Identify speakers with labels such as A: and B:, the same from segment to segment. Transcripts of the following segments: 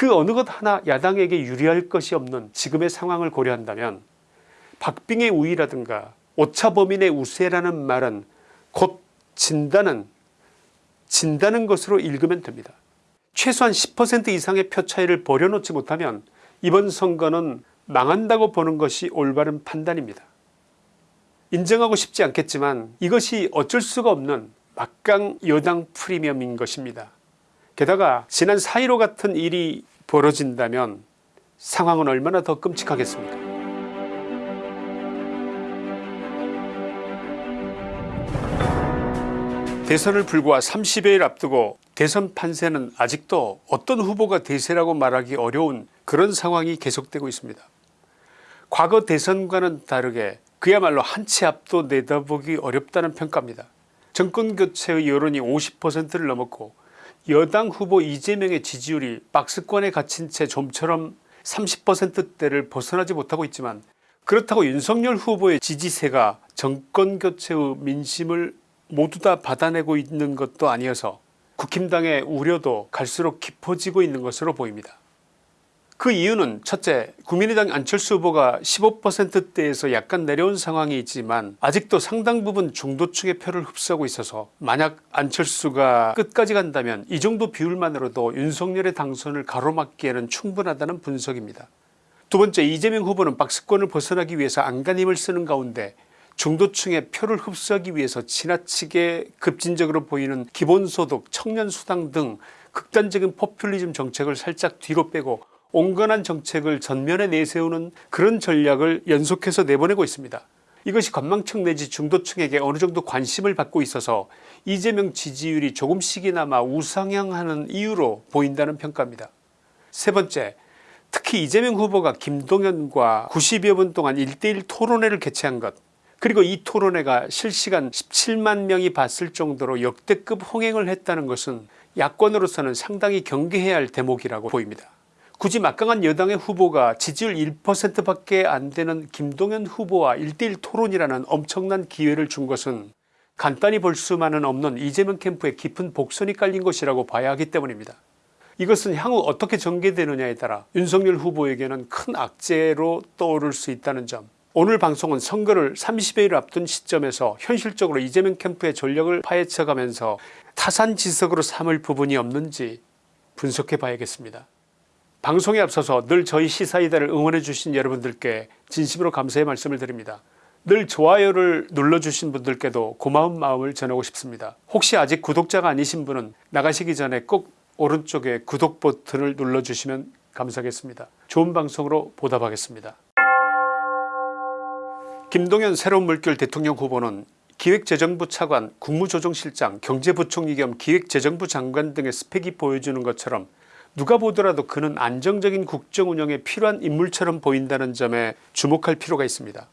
A: 그 어느 것 하나 야당에게 유리할 것이 없는 지금의 상황을 고려한다면 박빙의 우위라든가 오차범인의 우세라는 말은 곧 진다는 진다는 것으로 읽으면 됩니다. 최소한 10% 이상의 표 차이를 벌여놓지 못하면 이번 선거는 망한다고 보는 것이 올바른 판단입니다. 인정하고 싶지 않겠지만 이것이 어쩔 수가 없는 막강 여당 프리미엄인 것입니다. 게다가 지난 4.15 같은 일이 벌어진다면 상황은 얼마나 더 끔찍하겠습니까 대선을 불과 30여일 앞두고 대선 판세는 아직도 어떤 후보가 대세라고 말하기 어려운 그런 상황이 계속되고 있습니다. 과거 대선과는 다르게 그야말로 한 치 앞도 내다보기 어렵다는 평가입니다. 정권교체의 여론이 50%를 넘었고 여당 후보 이재명의 지지율이 박스권에 갇힌 채 좀처럼 30%대를 벗어나지 못하고 있지만 그렇다고 윤석열 후보의 지지세가 정권교체의 민심을 모두 다 받아내고 있는 것도 아니어서 국힘당의 우려도 갈수록 깊어지고 있는 것으로 보입니다. 그 이유는 첫째 국민의당 안철수 후보가 15%대에서 약간 내려온 상황이 있지만 아직도 상당 부분 중도층의 표를 흡수하고 있어서 만약 안철수가 끝까지 간다면 이 정도 비율만으로도 윤석열의 당선을 가로막기에는 충분하다는 분석입니다. 두 번째 이재명 후보는 박스권을 벗어나기 위해서 안간힘을 쓰는 가운데 중도층의 표를 흡수하기 위해서 지나치게 급진적으로 보이는 기본소득 청년수당 등 극단적인 포퓰리즘 정책을 살짝 뒤로 빼고 온건한 정책을 전면에 내세우는 그런 전략을 연속해서 내보내고 있습니다. 이것이 관망층 내지 중도층에게 어느정도 관심을 받고 있어서 이재명 지지율이 조금씩이나마 우상향하는 이유로 보인다는 평가입니다. 세 번째 특히 이재명 후보가 김동연과 90여 분 동안 1대1 토론회를 개최한 것 그리고 이 토론회가 실시간 17만 명이 봤을 정도로 역대급 홍행을 했다는 것은 야권으로서는 상당히 경계해야 할 대목이라고 보입니다. 굳이 막강한 여당의 후보가 지지율 1% 밖에 안 되는 김동연 후보와 1대1 토론이라는 엄청난 기회를 준 것은 간단히 볼 수만은 없는 이재명 캠프에 깊은 복선이 깔린 것이라고 봐야 하기 때문입니다. 이것은 향후 어떻게 전개되느냐에 따라 윤석열 후보에게는 큰 악재로 떠오를 수 있다는 점 오늘 방송은 선거를 30여일 앞둔 시점에서 현실적으로 이재명 캠프의 전력을 파헤쳐가면서 타산지석으로 삼을 부분이 없는지 분석해 봐야겠습니다. 방송에 앞서서 늘 저희 시사이다를 응원해 주신 여러분들께 진심으로 감사의 말씀을 드립니다. 늘 좋아요를 눌러주신 분들께도 고마운 마음을 전하고 싶습니다. 혹시 아직 구독자가 아니신 분은 나가시기 전에 꼭 오른쪽에 구독 버튼을 눌러주시면 감사하겠습니다. 좋은 방송으로 보답하겠습니다. 김동연 새로운 물결 대통령 후보는 기획재정부 차관 국무조정실장 경제부총리 겸 기획재정부 장관 등의 스펙이 보여주는 것처럼 누가 보더라도 그는 안정적인 국정운영에 필요한 인물처럼 보인다는 점에 주목할 필요가 있습니다.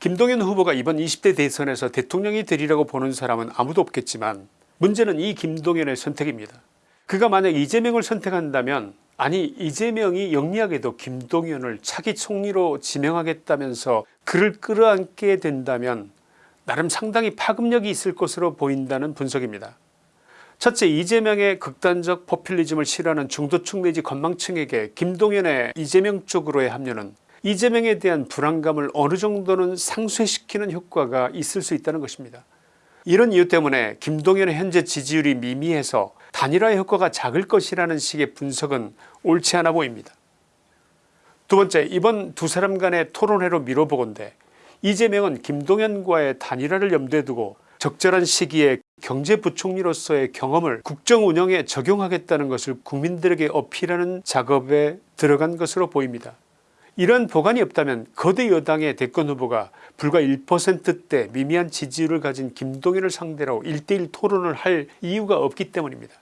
A: 김동연 후보가 이번 20대 대선에서 대통령이 되리라고 보는 사람은 아무도 없겠지만 문제는 이 김동연의 선택입니다. 그가 만약 이재명을 선택한다면 아니 이재명이 영리하게도 김동연을 차기 총리로 지명하겠다면서 그를 끌어안게 된다면 나름 상당히 파급력이 있을 것으로 보인다는 분석입니다. 첫째 이재명의 극단적 포퓰리즘을 싫어하는 중도층 내지 건망층에게 김동연의 이재명 쪽으로의 합류는 이재명에 대한 불안감을 어느 정도는 상쇄시키는 효과가 있을 수 있다는 것입니다. 이런 이유 때문에 김동연의 현재 지지율이 미미해서 단일화 효과가 작을 것이라는 식의 분석은 옳지 않아 보입니다. 두 번째 이번 두 사람 간의 토론회로 미뤄보건대 이재명은 김동연과의 단일화를 염두에 두고 적절한 시기에 경제부총리로서의 경험을 국정운영에 적용하겠다는 것을 국민들에게 어필하는 작업에 들어간 것으로 보입니다. 이런 보관이 없다면 거대 여당의 대권 후보가 불과 1%대 미미한 지지율을 가진 김동연을 상대로 1대1 토론을 할 이유가 없기 때문입니다.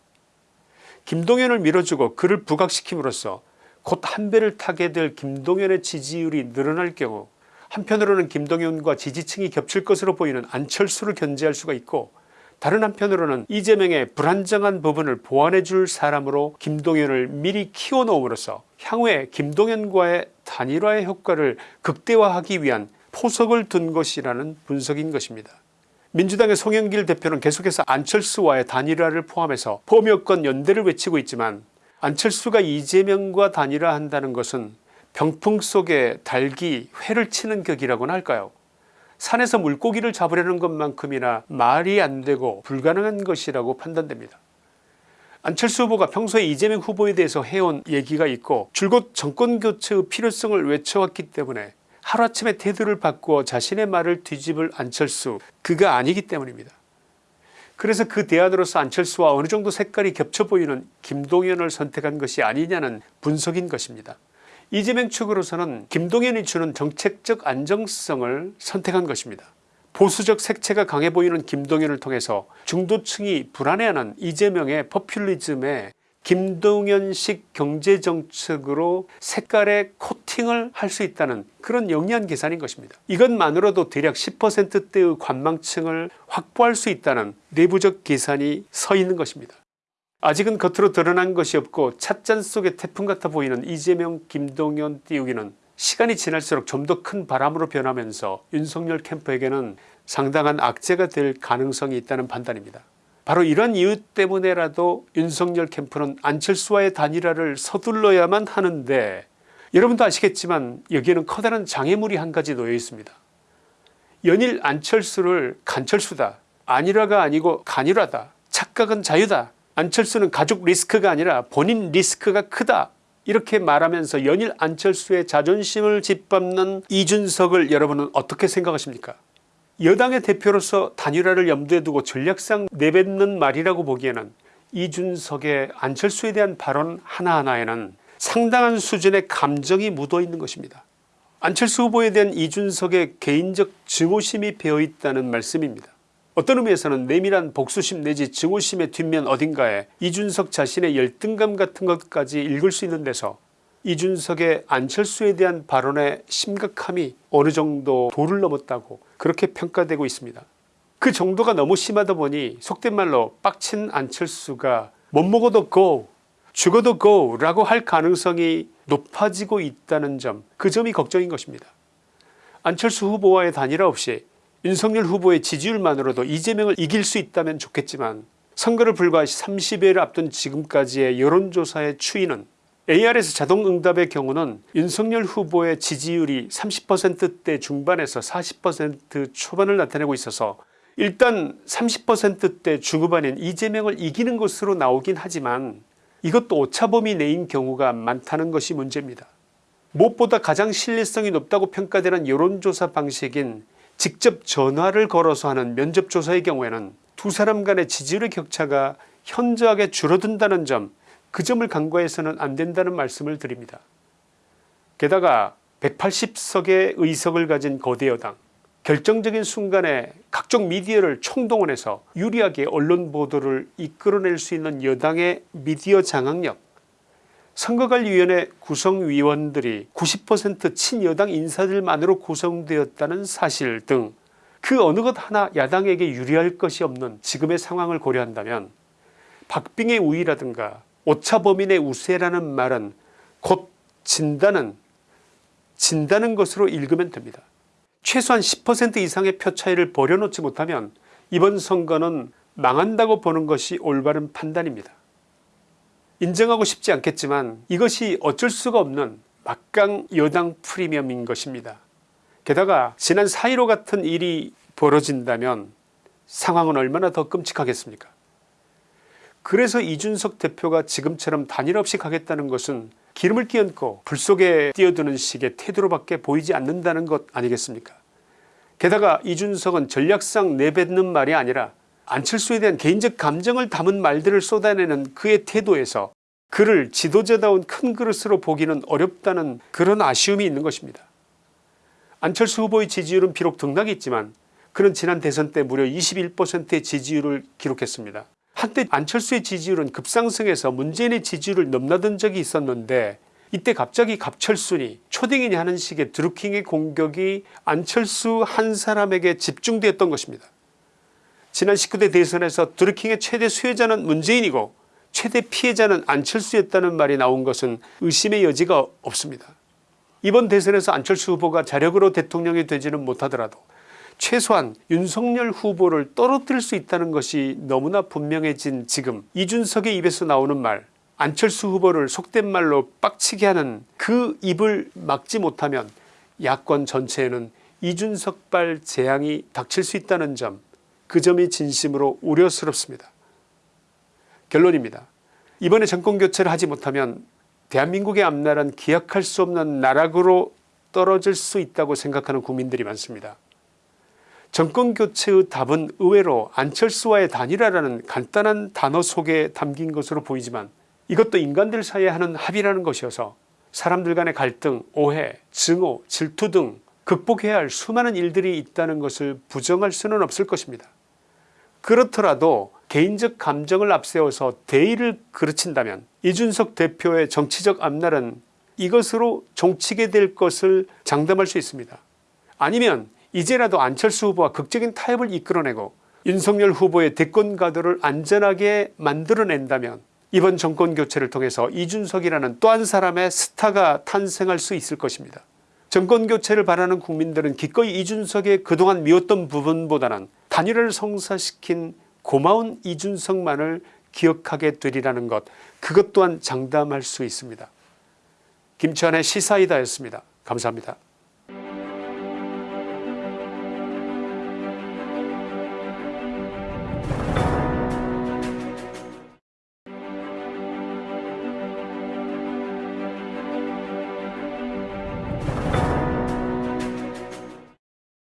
A: 김동연을 밀어주고 그를 부각시킴으로써 곧 한 배를 타게 될 김동연의 지지율이 늘어날 경우 한편으로는 김동연과 지지층이 겹칠 것으로 보이는 안철수를 견제할 수가 있고 다른 한편으로는 이재명의 불안정한 부분을 보완해 줄 사람으로 김동연을 미리 키워놓음으로써 향후에 김동연과의 단일화의 효과를 극대화하기 위한 포석을 둔 것이라는 분석인 것입니다. 민주당의 송영길 대표는 계속해서 안철수와의 단일화를 포함해서 범여권 연대를 외치고 있지만 안철수가 이재명과 단일화한다는 것은 병풍 속에 닭이 회를 치는 격이라고나 할까요 산에서 물고기를 잡으려는 것만큼이나 말이 안 되고 불가능한 것이라고 판단됩니다. 안철수 후보가 평소에 이재명 후보에 대해서 해온 얘기가 있고 줄곧 정권교체의 필요성을 외쳐왔기 때문에 하루아침에 태도를 바꾸어 자신의 말을 뒤집을 안철수 그가 아니기 때문입니다. 그래서 그 대안으로서 안철수와 어느 정도 색깔이 겹쳐 보이는 김동연을 선택한 것이 아니냐는 분석인 것입니다. 이재명 측으로서는 김동연이 주는 정책적 안정성을 선택한 것입니다. 보수적 색채가 강해 보이는 김동연을 통해서 중도층이 불안해하는 이재명의 포퓰리즘에 김동연식 경제정책으로 색깔의 코팅을 할 수 있다는 그런 영리한 계산인 것입니다. 이것만으로도 대략 10%대의 관망층을 확보할 수 있다는 내부적 계산이 서 있는 것입니다. 아직은 겉으로 드러난 것이 없고 찻잔 속의 태풍 같아 보이는 이재명 김동연 띄우기는 시간이 지날수록 좀 더 큰 바람으로 변하면서 윤석열 캠프에게는 상당한 악재가 될 가능성이 있다는 판단입니다. 바로 이런 이유 때문에라도 윤석열 캠프는 안철수와의 단일화를 서둘러야만 하는데 여러분도 아시겠지만 여기에는 커다란 장애물이 한 가지 놓여 있습니다. 연일 안철수를 간철수다 안일화가 아니고 간일화다 착각은 자유다 안철수는 가족 리스크가 아니라 본인 리스크가 크다 이렇게 말하면서 연일 안철수의 자존심을 짓밟는 이준석을 여러분은 어떻게 생각하십니까 여당의 대표로서 단일화를 염두에 두고 전략상 내뱉는 말이라고 보기에는 이준석의 안철수에 대한 발언 하나하나에는 상당한 수준의 감정이 묻어 있는 것입니다. 안철수 후보에 대한 이준석의 개인적 증오심이 배어있다는 말씀입니다. 어떤 의미에서는 내밀한 복수심 내지 증오심의 뒷면 어딘가에 이준석 자신의 열등감 같은 것까지 읽을 수 있는 데서 이준석의 안철수에 대한 발언의 심각함이 어느 정도 도를 넘었다고 그렇게 평가되고 있습니다. 그 정도가 너무 심하다 보니 속된 말로 빡친 안철수가 못 먹어도 go 죽어도 go 라고 할 가능성이 높아지고 있다는 점 그 점이 걱정인 것입니다. 안철수 후보와의 단일화 없이 윤석열 후보의 지지율만으로도 이재명을 이길 수 있다면 좋겠지만 선거를 불과 30여일 앞둔 지금까지의 여론조사의 추이는 ARS 자동응답의 경우는 윤석열 후보의 지지율이 30%대 중반에서 40% 초반을 나타내고 있어서 일단 30%대 중후반인 이재명을 이기는 것으로 나오긴 하지만 이것도 오차범위 내인 경우가 많다는 것이 문제입니다. 무엇보다 가장 신뢰성이 높다고 평가되는 여론조사 방식인 직접 전화를 걸어서 하는 면접조사의 경우에는 두 사람 간의 지지율의 격차가 현저하게 줄어든다는 점 그 점을 간과해서는 안된다는 말씀을 드립니다. 게다가 180석의 의석을 가진 거대 여당 결정적인 순간에 각종 미디어를 총동원해서 유리하게 언론 보도를 이끌어낼 수 있는 여당의 미디어 장악력 선거관리위원회 구성위원들이 90% 친여당 인사들만으로 구성되었다는 사실 등 그 어느 것 하나 야당에게 유리할 것이 없는 지금의 상황을 고려한다면 박빙의 우위라든가 오차범인의 우세라는 말은 곧 진다는 진다는 것으로 읽으면 됩니다. 최소한 10% 이상의 표 차이를 버려놓지 못하면 이번 선거는 망한다고 보는 것이 올바른 판단입니다. 인정하고 싶지 않겠지만 이것이 어쩔 수가 없는 막강 여당 프리미엄인 것입니다. 게다가 지난 4.15 같은 일이 벌어진다면 상황은 얼마나 더 끔찍하겠습니까 그래서 이준석 대표가 지금처럼 단일 없이 가겠다는 것은 기름을 끼얹고 불 속에 뛰어드는 식의 태도로밖에 보이지 않는다는 것 아니겠습니까 게다가 이준석은 전략상 내뱉는 말이 아니라 안철수에 대한 개인적 감정을 담은 말들을 쏟아내는 그의 태도에서 그를 지도자다운 큰 그릇으로 보기는 어렵다는 그런 아쉬움이 있는 것입니다. 안철수 후보의 지지율은 비록 등락이 있지만 그는 지난 대선 때 무려 21%의 지지율을 기록했습니다. 한때 안철수의 지지율은 급상승해서 문재인의 지지율을 넘나든 적이 있었는데 이때 갑자기 갑철순이 초딩이니 하는 식의 드루킹의 공격이 안철수 한 사람에게 집중되었던 것입니다. 지난 19대 대선에서 드루킹의 최대 수혜자는 문재인이고 최대 피해자는 안철수였다는 말이 나온 것은 의심의 여지가 없습니다. 이번 대선에서 안철수 후보가 자력으로 대통령이 되지는 못하더라도 최소한 윤석열 후보를 떨어뜨릴 수 있다는 것이 너무나 분명해진 지금 이준석의 입에서 나오는 말 안철수 후보를 속된 말로 빡치게 하는 그 입을 막지 못하면 야권 전체에는 이준석발 재앙이 닥칠 수 있다는 점 그 점이 진심으로 우려스럽습니다. 결론입니다. 이번에 정권교체를 하지 못하면 대한민국의 앞날은 기약할 수 없는 나락으로 떨어질 수 있다고 생각하는 국민들이 많습니다. 정권교체의 답은 의외로 안철수와의 단일화라는 간단한 단어 속에 담긴 것으로 보이지만 이것도 인간들 사이에 하는 합의라는 것이어서 사람들 간의 갈등, 오해, 증오, 질투 등 극복해야 할 수많은 일들이 있다는 것을 부정할 수는 없을 것입니다. 그렇더라도 개인적 감정을 앞세워서 대의를 그르친다면 이준석 대표의 정치적 앞날은 이것으로 종치게 될 것을 장담할 수 있습니다. 아니면 이제라도 안철수 후보와 극적인 타협을 이끌어내고 윤석열 후보의 대권 가도를 안전하게 만들어낸다면 이번 정권 교체를 통해서 이준석이라는 또 한 사람의 스타가 탄생할 수 있을 것입니다. 정권교체를 바라는 국민들은 기꺼이 이준석의 그동안 미웠던 부분보다는 단일화를 성사시킨 고마운 이준석만을 기억하게 되리라는 것 그것 또한 장담할 수 있습니다. 김치환의 시사이다였습니다. 감사합니다.